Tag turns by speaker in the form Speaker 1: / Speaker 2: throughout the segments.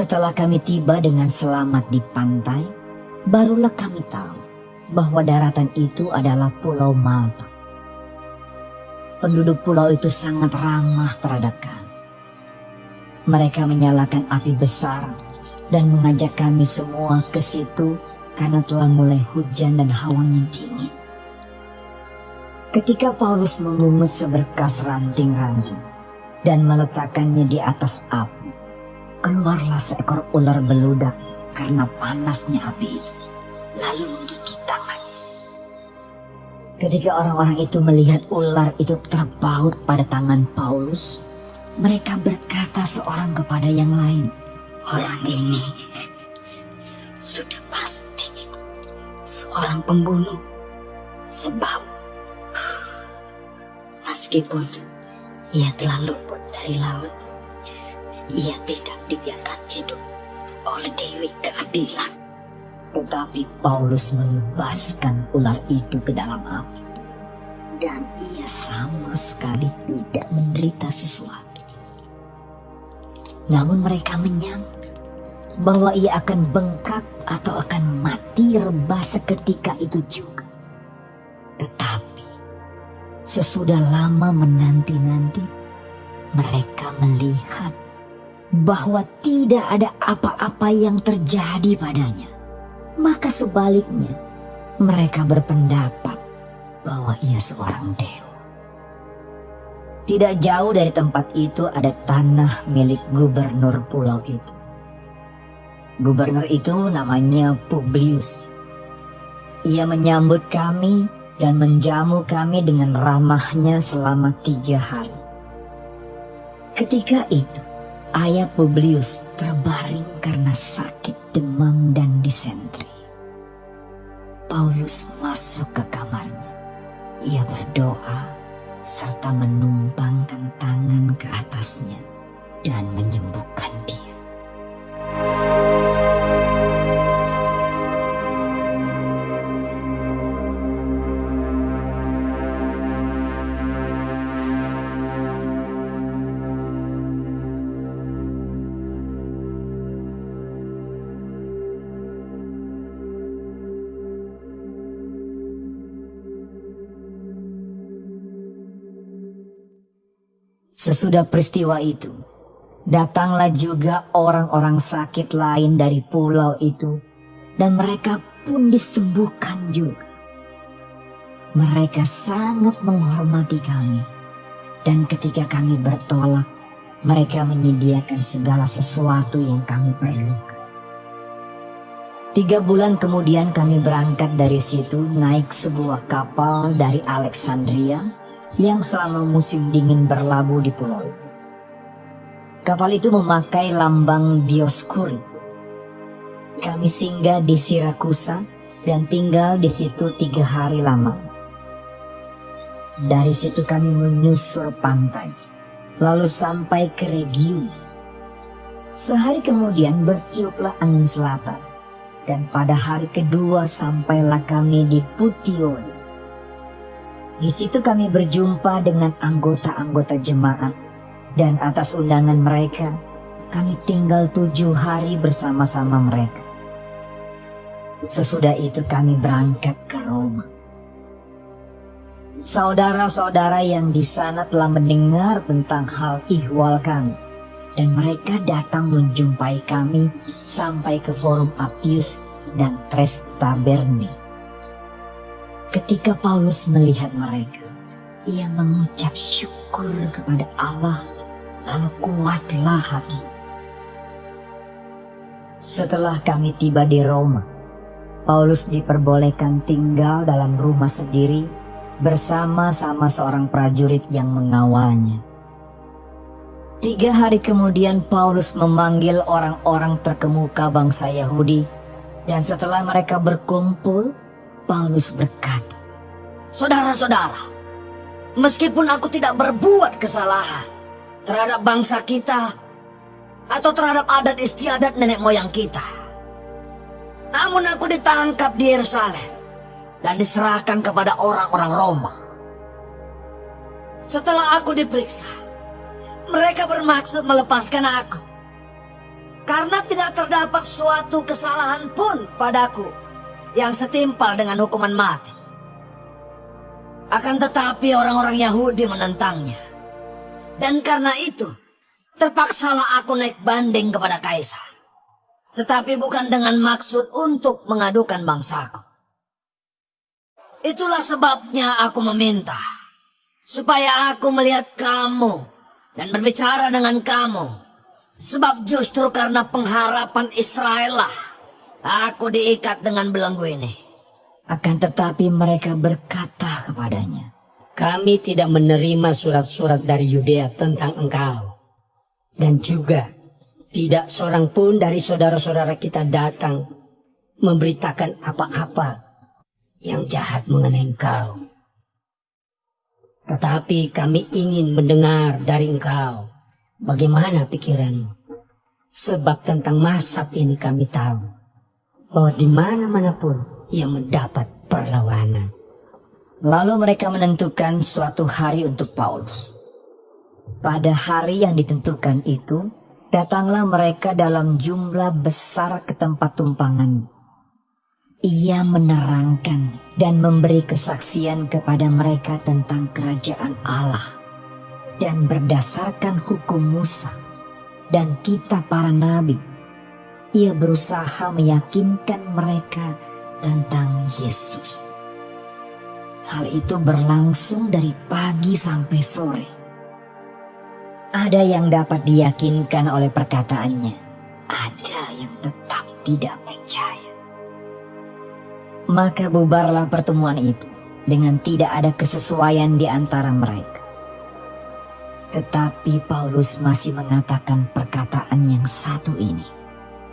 Speaker 1: Setelah kami tiba dengan selamat di pantai, barulah kami tahu bahwa daratan itu adalah Pulau Malta. Penduduk pulau itu sangat ramah terhadap kami. Mereka menyalakan api besar dan mengajak kami semua ke situ karena telah mulai hujan dan hawanya dingin. Ketika Paulus mengungut seberkas ranting-ranting dan meletakkannya di atas api, keluarlah seekor ular beludak karena panasnya api itu, lalu menggigit tangan. Ketika orang-orang itu melihat ular itu terpaut pada tangan Paulus, mereka berkata seorang kepada yang lain, Orang ini sudah pasti seorang pembunuh. Sebab meskipun ia telah luput dari laut, ia tidak dibiarkan hidup oleh Dewi Keadilan. Tetapi Paulus melepaskan ular itu ke dalam api. Dan ia sama sekali tidak menderita sesuatu. Namun mereka menyangka bahwa ia akan bengkak atau akan mati rebah seketika itu juga. Tetapi sesudah lama menanti-nanti, mereka melihat bahwa tidak ada apa-apa yang terjadi padanya. Maka sebaliknya, mereka berpendapat bahwa ia seorang dewa. Tidak jauh dari tempat itu ada tanah milik gubernur pulau itu. Gubernur itu namanya Publius. Ia menyambut kami dan menjamu kami dengan ramahnya selama tiga hari. Ketika itu, ayah Publius terbaring karena sakit demam dan disentri. Paulus masuk ke kamarnya. Ia berdoa serta menumpangkan tangan ke atasnya dan menyembuhkan Sesudah peristiwa itu, datanglah juga orang-orang sakit lain dari pulau itu, dan mereka pun disembuhkan juga. Mereka sangat menghormati kami, dan ketika kami bertolak, mereka menyediakan segala sesuatu yang kami perlukan. Tiga bulan kemudian kami berangkat dari situ naik sebuah kapal dari Alexandria yang selama musim dingin berlabuh di pulau itu. Kapal itu memakai lambang Dioskuri. Kami singgah di Sirakusa dan tinggal di situ tiga hari lama. Dari situ kami menyusur pantai, lalu sampai ke Regium. Sehari kemudian bertiuplah angin selatan, dan pada hari kedua sampailah kami di Pution. Di situ kami berjumpa dengan anggota-anggota jemaat dan atas undangan mereka kami tinggal tujuh hari bersama-sama mereka. Sesudah itu kami berangkat ke Roma. Saudara-saudara yang di sana telah mendengar tentang hal ihwal kami dan mereka datang menjumpai kami sampai ke Forum Appius dan Trestaberni. Ketika Paulus melihat mereka, ia mengucap syukur kepada Allah, lalu kuatlah hati. Setelah kami tiba di Roma, Paulus diperbolehkan tinggal dalam rumah sendiri bersama-sama seorang prajurit yang mengawalnya. Tiga hari kemudian Paulus memanggil orang-orang terkemuka bangsa Yahudi dan setelah mereka berkumpul, Paulus berkata, Saudara-saudara, meskipun aku tidak berbuat kesalahan terhadap bangsa kita atau terhadap adat istiadat nenek moyang kita, namun aku ditangkap di Yerusalem dan diserahkan kepada orang-orang Roma. Setelah aku diperiksa, mereka bermaksud melepaskan aku.
Speaker 2: Karena tidak terdapat suatu kesalahan pun padaku yang setimpal dengan hukuman mati. Akan tetapi orang-orang Yahudi menentangnya. Dan karena itu, terpaksalah aku naik banding kepada kaisar. Tetapi bukan dengan maksud untuk mengadukan bangsaku. Itulah sebabnya aku meminta supaya aku melihat kamu dan berbicara dengan kamu. Sebab justru karena pengharapan Israel lah aku diikat dengan belenggu ini.
Speaker 1: Akan tetapi mereka berkata kepadanya,
Speaker 3: Kami tidak menerima surat-surat dari Yudea tentang engkau. Dan juga tidak seorang pun dari saudara-saudara kita datang memberitakan apa-apa yang jahat mengenai engkau. Tetapi kami ingin mendengar dari engkau bagaimana pikiranmu. Sebab tentang masab ini kami tahu bahwa di mana-mana pun ia mendapat perlawanan.
Speaker 1: Lalu mereka menentukan suatu hari untuk Paulus. Pada hari yang ditentukan itu, datanglah mereka dalam jumlah besar ke tempat tumpangannya. Ia menerangkan dan memberi kesaksian kepada mereka tentang kerajaan Allah dan berdasarkan hukum Musa dan kita para nabi. Ia berusaha meyakinkan mereka tentang Yesus. Hal itu berlangsung dari pagi sampai sore. Ada yang dapat diyakinkan oleh perkataannya, ada yang tetap tidak percaya. Maka bubarlah pertemuan itu dengan tidak ada kesesuaian di antara mereka. Tetapi Paulus masih mengatakan perkataan yang satu ini.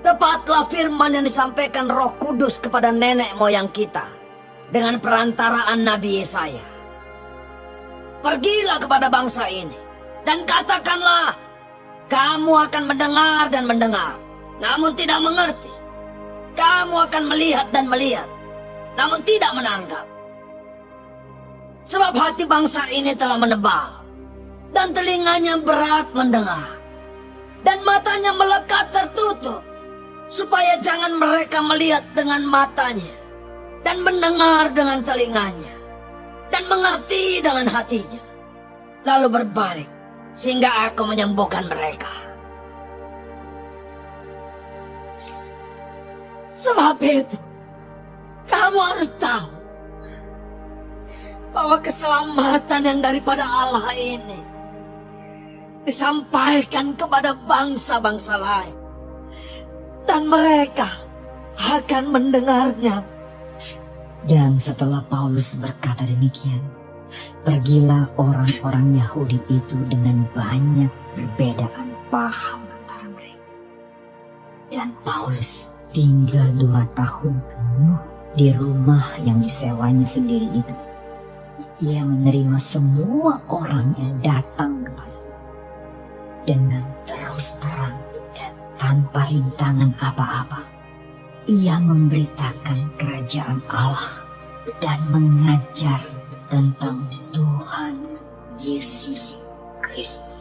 Speaker 2: Tepatlah firman yang disampaikan roh kudus kepada nenek moyang kita. Dengan perantaraan Nabi Yesaya. Pergilah kepada bangsa ini. Dan katakanlah. Kamu akan mendengar dan mendengar. Namun tidak mengerti. Kamu akan melihat dan melihat namun tidak menanggap. Sebab hati bangsa ini telah menebal, dan telinganya berat mendengar, dan matanya melekat tertutup, supaya jangan mereka melihat dengan matanya, dan mendengar dengan telinganya, dan mengerti dengan hatinya, lalu berbalik, sehingga aku menyembuhkan mereka. Sebab itu, kamu harus tahu bahwa keselamatan yang daripada Allah ini disampaikan kepada bangsa-bangsa lain. Dan mereka akan mendengarnya.
Speaker 1: Dan setelah Paulus berkata demikian, pergilah orang-orang Yahudi itu dengan banyak perbedaan paham antara mereka. Dan Paulus tinggal dua tahun penuh di rumah yang disewanya sendiri itu, ia menerima semua orang yang datang kepadanya dengan terus terang tanpa rintangan apa-apa. Ia memberitakan kerajaan Allah dan mengajar tentang Tuhan Yesus Kristus.